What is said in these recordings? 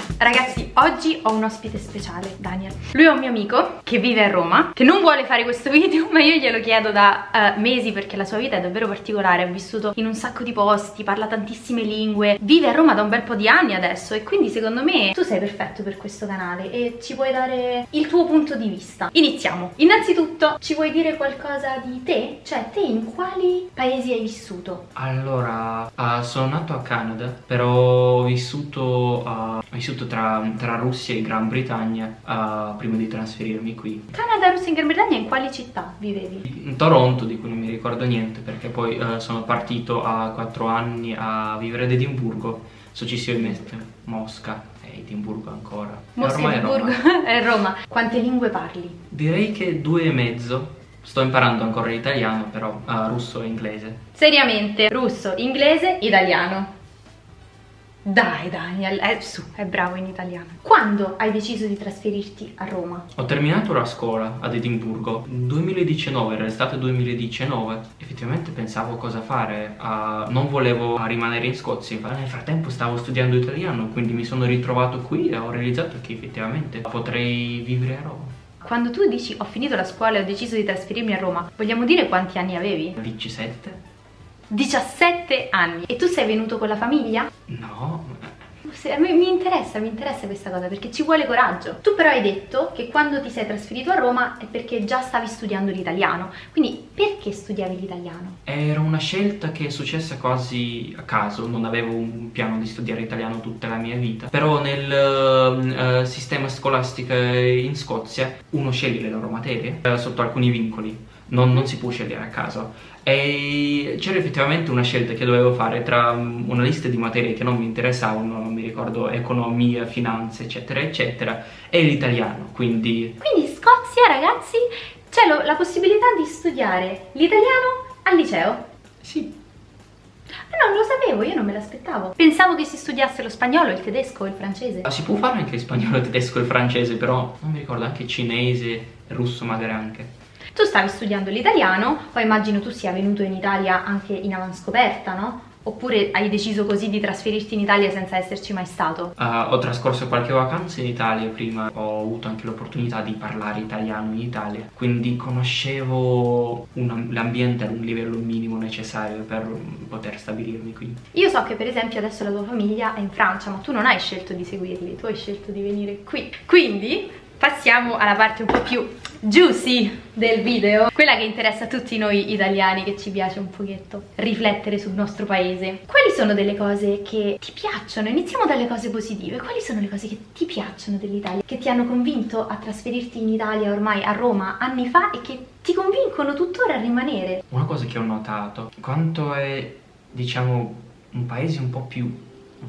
one. Ragazzi, oggi ho un ospite speciale, Daniel Lui è un mio amico che vive a Roma Che non vuole fare questo video Ma io glielo chiedo da uh, mesi Perché la sua vita è davvero particolare Ha vissuto in un sacco di posti Parla tantissime lingue Vive a Roma da un bel po' di anni adesso E quindi secondo me tu sei perfetto per questo canale E ci puoi dare il tuo punto di vista Iniziamo Innanzitutto, ci vuoi dire qualcosa di te? Cioè, te in quali paesi hai vissuto? Allora, uh, sono nato a Canada Però ho vissuto, uh, ho vissuto tra, tra, Russia e Gran Bretagna uh, prima di trasferirmi qui. Canada, Russia e Gran Bretagna in quali città vivevi? In Toronto, di cui non mi ricordo niente, perché poi uh, sono partito a 4 anni a vivere ad Edimburgo, successivamente Mosca e Edimburgo ancora. Mosca e Edimburgo Roma. e Roma. Quante lingue parli? Direi che due e mezzo. Sto imparando ancora l'italiano, però uh, russo e inglese. Seriamente, russo, inglese, italiano. Dai Daniel, è, su, è bravo in italiano. Quando hai deciso di trasferirti a Roma? Ho terminato la scuola ad Edimburgo 2019, era l'estate 2019 Effettivamente pensavo cosa fare, uh, non volevo rimanere in Scozia Nel frattempo stavo studiando italiano, quindi mi sono ritrovato qui e ho realizzato che effettivamente potrei vivere a Roma quando tu dici ho finito la scuola e ho deciso di trasferirmi a Roma, vogliamo dire quanti anni avevi? 17 17 anni. E tu sei venuto con la famiglia? No. Mi, mi interessa, mi interessa questa cosa perché ci vuole coraggio. Tu però hai detto che quando ti sei trasferito a Roma è perché già stavi studiando l'italiano. Quindi perché studiavi l'italiano? Era una scelta che è successa quasi a caso, non avevo un piano di studiare italiano tutta la mia vita. Però nel uh, sistema scolastico in Scozia uno sceglie le loro materie uh, sotto alcuni vincoli non, non si può scegliere a caso e c'era effettivamente una scelta che dovevo fare tra una lista di materie che non mi interessavano, non mi ricordo, economia, finanze, eccetera, eccetera, e l'italiano, quindi... Quindi Scozia, ragazzi, c'è la possibilità di studiare l'italiano al liceo? Sì. Ma non lo sapevo, io non me l'aspettavo. Pensavo che si studiasse lo spagnolo, il tedesco, il francese. Ah, si può fare anche il spagnolo, il tedesco e il francese, però non mi ricordo anche cinese, il russo magari anche. Tu stavi studiando l'italiano, poi immagino tu sia venuto in Italia anche in avanscoperta, no? Oppure hai deciso così di trasferirti in Italia senza esserci mai stato? Uh, ho trascorso qualche vacanza in Italia prima, ho avuto anche l'opportunità di parlare italiano in Italia, quindi conoscevo l'ambiente a un livello minimo necessario per poter stabilirmi qui. Io so che per esempio adesso la tua famiglia è in Francia, ma tu non hai scelto di seguirli, tu hai scelto di venire qui. Quindi passiamo alla parte un po' più juicy del video. Quella che interessa a tutti noi italiani che ci piace un pochetto riflettere sul nostro paese. Quali sono delle cose che ti piacciono? iniziamo dalle cose positive. Quali sono le cose che ti piacciono dell'Italia che ti hanno convinto a trasferirti in Italia ormai a Roma anni fa e che ti convincono tuttora a rimanere? Una cosa che ho notato quanto è diciamo un paese un po' più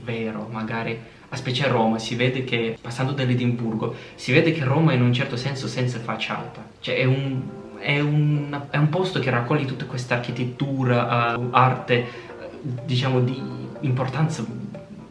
vero magari a specie a Roma si vede che, passando dall'Edimburgo, si vede che Roma è in un certo senso senza facciata. Cioè è un, è un, è un posto che raccoglie tutta questa architettura, uh, arte, diciamo di importanza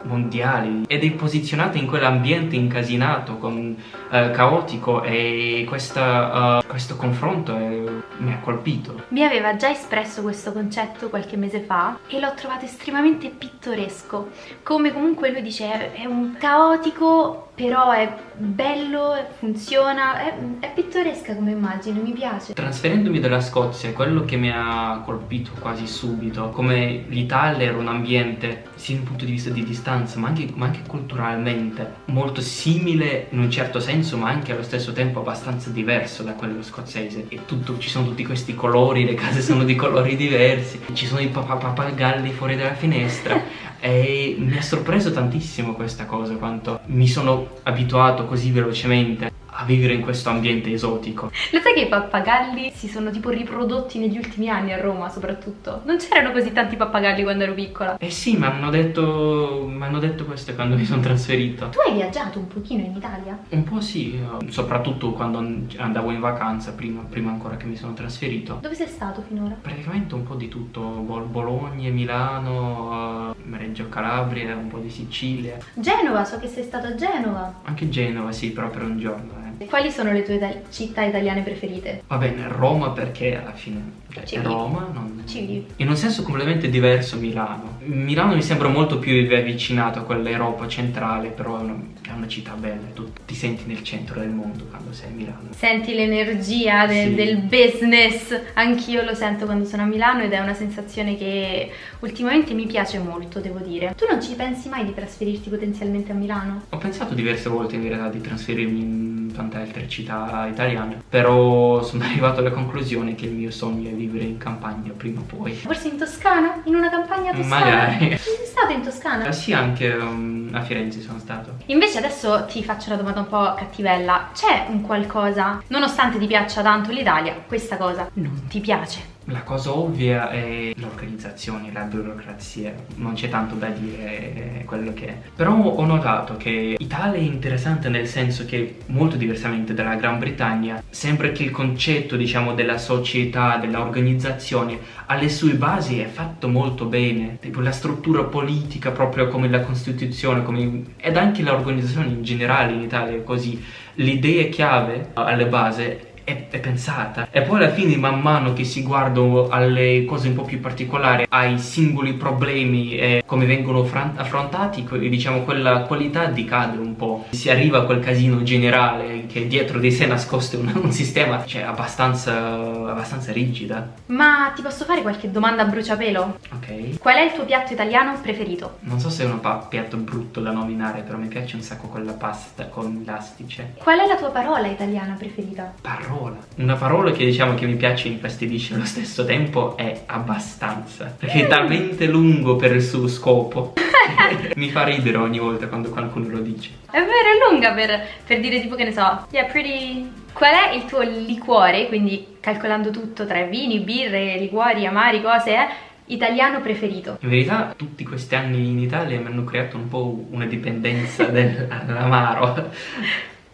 mondiale ed è posizionata in quell'ambiente incasinato, con, uh, caotico e questa, uh, questo confronto è, mi ha colpito. Mi aveva già espresso questo concetto qualche mese fa e l'ho trovato estremamente pittoresco, come comunque lui dice è un caotico però è bello, funziona, è, è, pittoresca come immagine, mi piace. Trasferendomi dalla Scozia, quello che mi ha colpito quasi subito, come l'Italia era un ambiente, sia dal punto di vista di distanza, ma anche, ma anche, culturalmente, molto simile in un certo senso, ma anche allo stesso tempo abbastanza diverso da quello scozzese. E tutto, ci sono tutti questi colori, le case sono di colori diversi, ci sono i pappagalli fuori dalla finestra. E mi ha sorpreso tantissimo questa cosa, quanto mi sono abituato così velocemente a vivere in questo ambiente esotico. Lo sai che i pappagalli si sono tipo riprodotti negli ultimi anni a Roma soprattutto? Non c'erano così tanti pappagalli quando ero piccola. Eh sì, mi hanno detto, detto questo quando mi sono trasferito. Tu hai viaggiato un pochino in Italia? Un po' sì, soprattutto quando andavo in vacanza, prima, prima ancora che mi sono trasferito. Dove sei stato finora? Praticamente un po' di tutto, Bologna, Milano, Reggio Calabria, un po' di Sicilia. Genova, so che sei stato a Genova. Anche Genova sì, però per un giorno. Eh bene. Quali sono le tue ita- città italiane preferite? Va bene, Roma perché alla fine cioè, è vivi. Roma, non... Ci vivi. In un senso completamente diverso Milano. Milano mi sembra molto più avvicinato a quell'Europa centrale, però è una, è una città bella, tu ti senti nel centro del mondo quando sei a Milano. Senti l'energia de- Sì. del business, anch'io lo sento quando sono a Milano ed è una sensazione che ultimamente mi piace molto, devo dire. Tu non ci pensi mai di trasferirti potenzialmente a Milano? Ho pensato diverse volte in realtà di trasferirmi in tante altre città italiane, però sono arrivato alla conclusione che il mio sogno è vivere in campagna prima o poi. Forse in Toscana? In una campagna toscana? Magari. Sei stato in Toscana? Eh, Sì, anche um, a Firenze sono stato. Invece adesso ti faccio una domanda un po' cattivella. C'è un qualcosa, nonostante ti piaccia tanto l'Italia, questa cosa non ti piace? La cosa ovvia è l'organizzazione, la burocrazia, non c'è tanto da dire è quello che è. Però ho notato che Italia è interessante nel senso che, molto diversamente dalla Gran Bretagna, sembra che il concetto, diciamo, della società, dell'organizzazione, alle sue basi è fatto molto bene. Tipo la struttura politica, proprio come la Costituzione, come... ed anche l'organizzazione in generale in Italia è così. L'idea chiave alle basi è, è pensata e poi alla fine man mano che si guarda alle cose un po' più particolari ai singoli problemi e come vengono affrontati diciamo quella qualità decade un po' si arriva a quel casino generale che dietro di sé nascoste un, un sistema cioè abbastanza abbastanza rigida Ma ti posso fare qualche domanda a bruciapelo? ok Qual è il tuo piatto italiano preferito? non so se è un piatto brutto da nominare però mi piace un sacco quella pasta con l'astice Qual è la tua parola italiana preferita? parola. Una parola che diciamo che mi piace e infastidisce allo stesso tempo è abbastanza. Perché è talmente lungo per il suo scopo. mi fa ridere ogni volta quando qualcuno lo dice. È vero, è lunga per, per dire tipo che ne so, yeah, pretty... Qual è il tuo liquore, quindi calcolando tutto tra vini, birre, liquori, amari, cose, eh, italiano preferito? In verità tutti questi anni in Italia mi hanno creato un po' una dipendenza dall'amaro.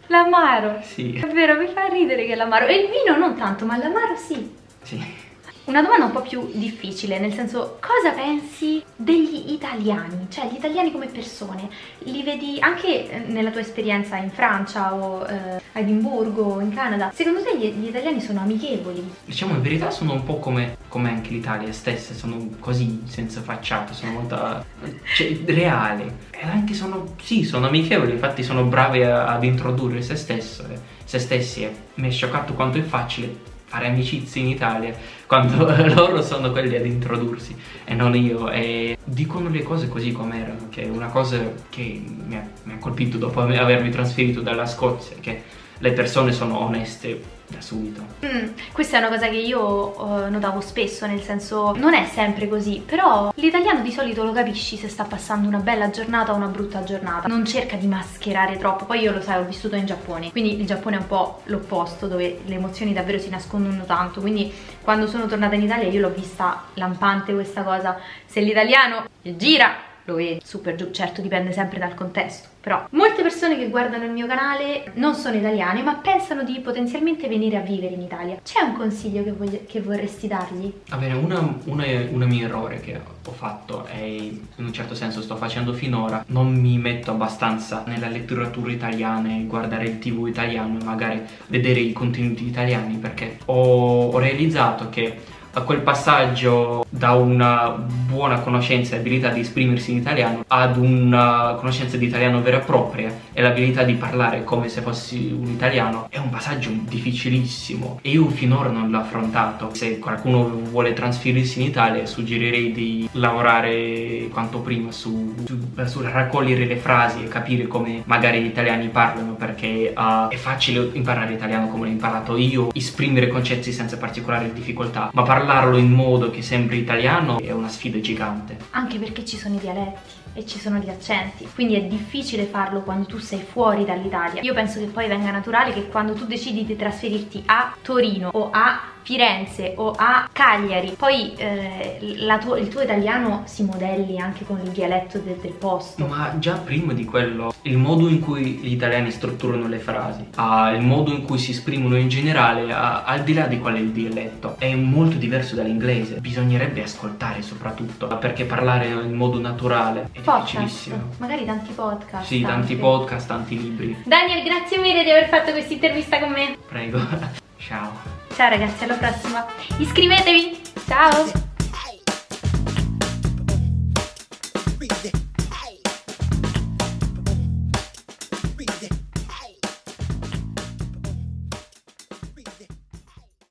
L'amaro. Sì, È vero, mi fa ridere che l'amaro. E il vino non tanto, ma l'amaro sì. sì. Una domanda un po' più difficile, nel senso, cosa pensi degli italiani? Cioè, gli italiani come persone? Li vedi anche eh, nella tua esperienza in Francia o eh, a Edimburgo o in Canada? Secondo te gli, gli italiani sono amichevoli? Diciamo in verità sono un po' come, come anche l'Italia stessa, sono così, senza facciata, sono molto cioè, reali. E anche sono, sì, sono amichevoli, infatti sono bravi a- ad introdurre se, stesso, se stessi. Mi è scioccato quanto è facile fare amicizie in Italia quando loro sono quelli ad introdursi e non io. E dicono le cose così come erano, che è una cosa che mi ha, mi ha colpito dopo ave- avermi trasferito dalla Scozia, che le persone sono oneste da subito. Mm, questa è una cosa che io eh, notavo spesso, nel senso non è sempre così, però l'italiano di solito lo capisci se sta passando una bella giornata o una brutta giornata, non cerca di mascherare troppo, poi io lo sai, ho vissuto in Giappone, quindi il Giappone è un po' l'opposto, dove le emozioni davvero si nascondono tanto, quindi quando sono tornata in Italia io l'ho vista lampante questa cosa, se l'italiano gira lo vedi super giù, certo dipende sempre dal contesto, però molte persone che guardano il mio canale non sono italiane ma pensano di potenzialmente venire a vivere in Italia. C'è un consiglio che, voglia- che vorresti dargli? Va bene, una mio errore che ho fatto e in un certo senso sto facendo finora, non mi metto abbastanza nella letteratura italiana e guardare il tv italiano e magari vedere i contenuti italiani perché ho, ho realizzato che a quel passaggio da una buona conoscenza e abilità di esprimersi in italiano ad una conoscenza di italiano vera e propria e l'abilità di parlare come se fossi un italiano è un passaggio difficilissimo e io finora non l'ho affrontato. Se qualcuno vuole trasferirsi in Italia suggerirei di lavorare quanto prima su, su, su raccogliere le frasi e capire come magari gli italiani parlano perché uh, è facile imparare italiano come l'ho imparato io, esprimere concetti senza particolari difficoltà, ma parlarlo in modo che sembri italiano è una sfida gigante. Anche perché ci sono i dialetti e ci sono gli accenti, quindi è difficile farlo quando tu sei fuori dall'Italia. Io penso che poi venga naturale che quando tu decidi di trasferirti a Torino o a Firenze o a Cagliari, poi eh, tuo- il tuo italiano si modelli anche con il dialetto de- del posto. Ma già prima di quello, il modo in cui gli italiani strutturano le frasi, ah, il modo in cui si esprimono in generale, ah, al di là di qual è il dialetto, è molto diverso dall'inglese. Bisognerebbe ascoltare soprattutto, perché parlare in modo naturale è difficilissimo. Podcast. Magari tanti podcast. Sì, tanti anche. podcast, tanti libri. Daniel, grazie mille di aver fatto questa intervista con me. Prego. Ciao. Ciao ragazzi, alla prossima. Iscrivetevi. Ciao.